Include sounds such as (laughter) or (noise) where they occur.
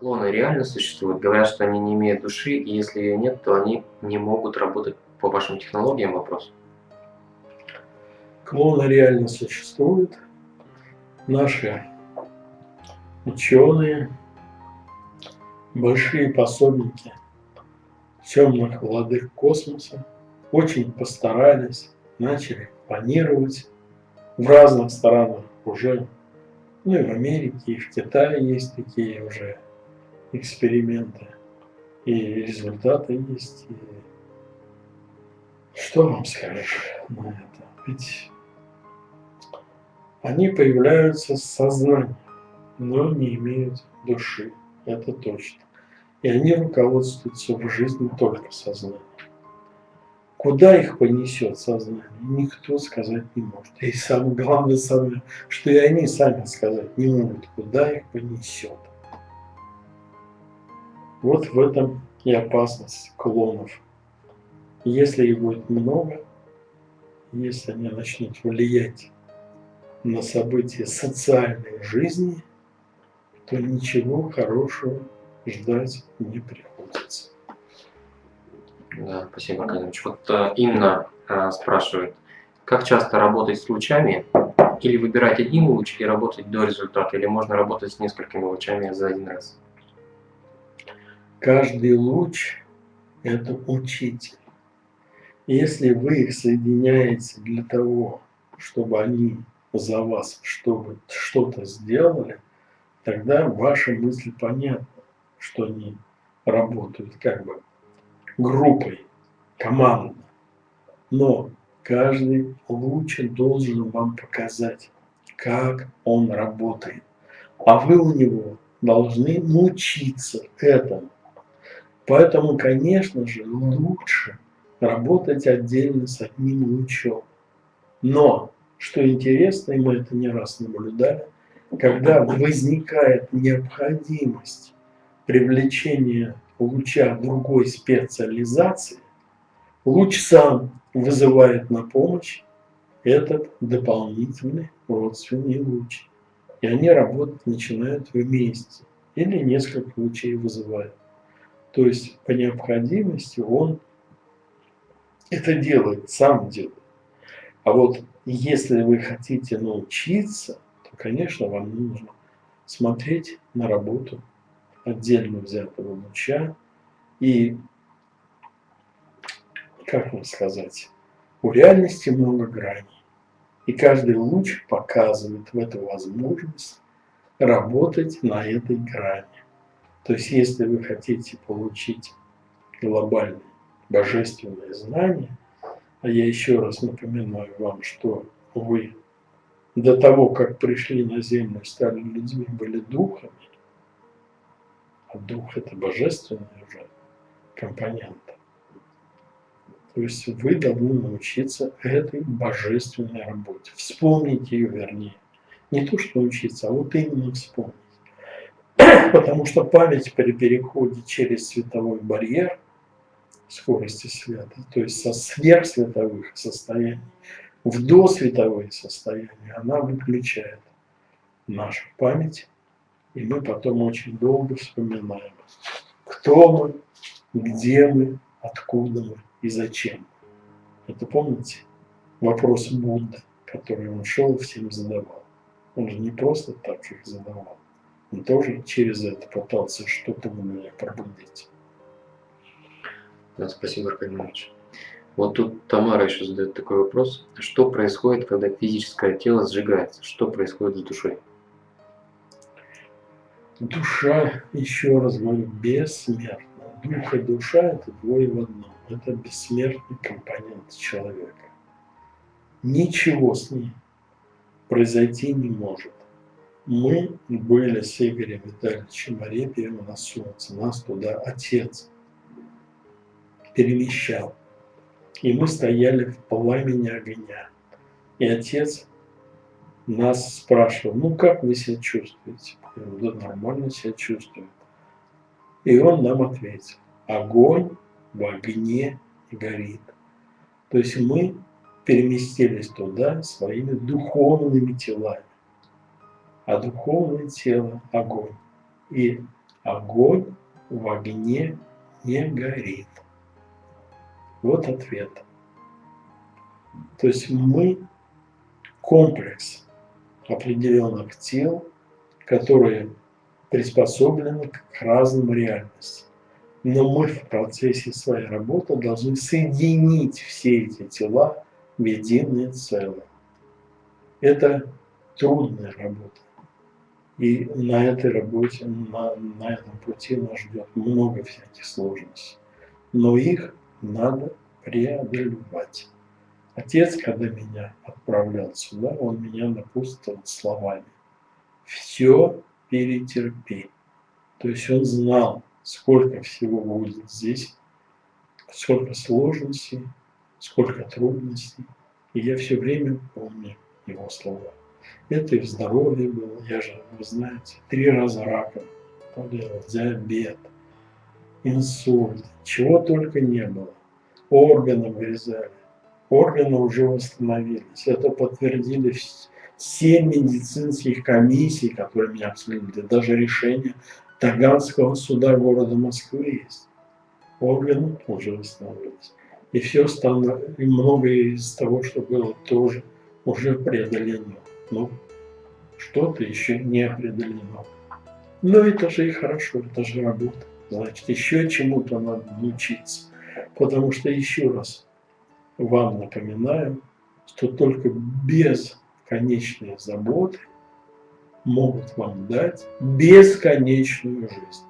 Клоны реально существуют? Говорят, что они не имеют души, и если ее нет, то они не могут работать по вашим технологиям? Вопрос. Клоны реально существуют. Наши ученые, большие пособники темных владык космоса очень постарались, начали планировать в разных странах уже, ну и в Америке, и в Китае есть такие уже эксперименты, и результаты есть. И что вам скажешь на это? Ведь они появляются с сознанием, но не имеют души, это точно. И они руководствуются в жизни только сознанием. Куда их понесет сознание, никто сказать не может. И самое главное, самое, что и они сами сказать не могут, куда их понесет. Вот в этом и опасность клонов. Если их будет много, если они начнут влиять на события социальной жизни, то ничего хорошего ждать не приходится. Да, спасибо, Аркадьевич. Вот э, Инна э, спрашивает, как часто работать с лучами? Или выбирать один луч и работать до результата? Или можно работать с несколькими лучами за один раз? Каждый луч – это учитель. Если вы их соединяете для того, чтобы они за вас что-то сделали, тогда ваши мысли понятны, что они работают как бы группой, командно. Но каждый луч должен вам показать, как он работает. А вы у него должны научиться этому. Поэтому, конечно же, лучше работать отдельно с одним лучом. Но, что интересно, и мы это не раз наблюдали, когда возникает необходимость привлечения луча другой специализации, луч сам вызывает на помощь этот дополнительный родственный луч. И они работать начинают вместе. Или несколько лучей вызывают. То есть по необходимости он это делает, сам делает. А вот если вы хотите научиться, то, конечно, вам нужно смотреть на работу отдельно взятого луча и, как вам сказать, у реальности много граней. И каждый луч показывает в эту возможность работать на этой грани. То есть, если вы хотите получить глобальное божественное знание, а я еще раз напоминаю вам, что вы до того, как пришли на землю, стали людьми, были духами, а дух – это божественный уже компонент. То есть вы должны научиться этой божественной работе. Вспомнить ее, вернее. Не то, что научиться, а вот именно вспомнить. (coughs) Потому что память при переходе через световой барьер скорости света, то есть со сверхсветовых состояний в досветовые состояния, она выключает нашу память и мы потом очень долго вспоминаем, кто мы, где мы, откуда мы и зачем. Это помните вопрос Будды, который он шел всем задавал. Он же не просто так их задавал. Он тоже через это пытался что-то у меня пробудить. Да, спасибо, Аркадий Иванович. Вот тут Тамара еще задает такой вопрос. Что происходит, когда физическое тело сжигается? Что происходит с душой? душа, еще раз говорю, бессмертна. Дух и душа – это двое в одном. Это бессмертный компонент человека. Ничего с ней произойти не может. Мы были с Игорем Витальевичем Арепьевым на солнце. Нас туда отец перемещал. И мы стояли в пламени огня. И отец нас спрашивал, ну как вы себя чувствуете? Говорю, да нормально себя чувствую. И он нам ответил, огонь в огне горит. То есть мы переместились туда своими духовными телами. А духовное тело – огонь. И Огонь в огне не горит. Вот ответ. То есть мы комплекс определенных тел, которые приспособлены к разным реальностям. Но мы в процессе своей работы должны соединить все эти тела в единое целое. Это трудная работа. И на этой работе, на, на этом пути нас ждет много всяких сложностей. Но их надо преодолевать. Отец, когда меня отправлял сюда, он меня напутствовал словами. Все перетерпи. То есть он знал, сколько всего будет здесь, сколько сложностей, сколько трудностей. И я все время помню его слова. Это и здоровье было, я же, вы знаете, три раза раком болел, диабет, инсульт, чего только не было. Органы вырезали, органы уже восстановились. Это подтвердили все медицинских комиссий, которые меня обследовали, даже решение Таганского суда города Москвы есть. Органы уже восстановились. И все стало, и многое из того, что было, тоже уже преодолено. Но что-то еще не определено. Но это же и хорошо, это же работа. Значит, еще чему-то надо научиться. Потому что, еще раз, вам напоминаю, что только без конечной заботы могут вам дать бесконечную жизнь.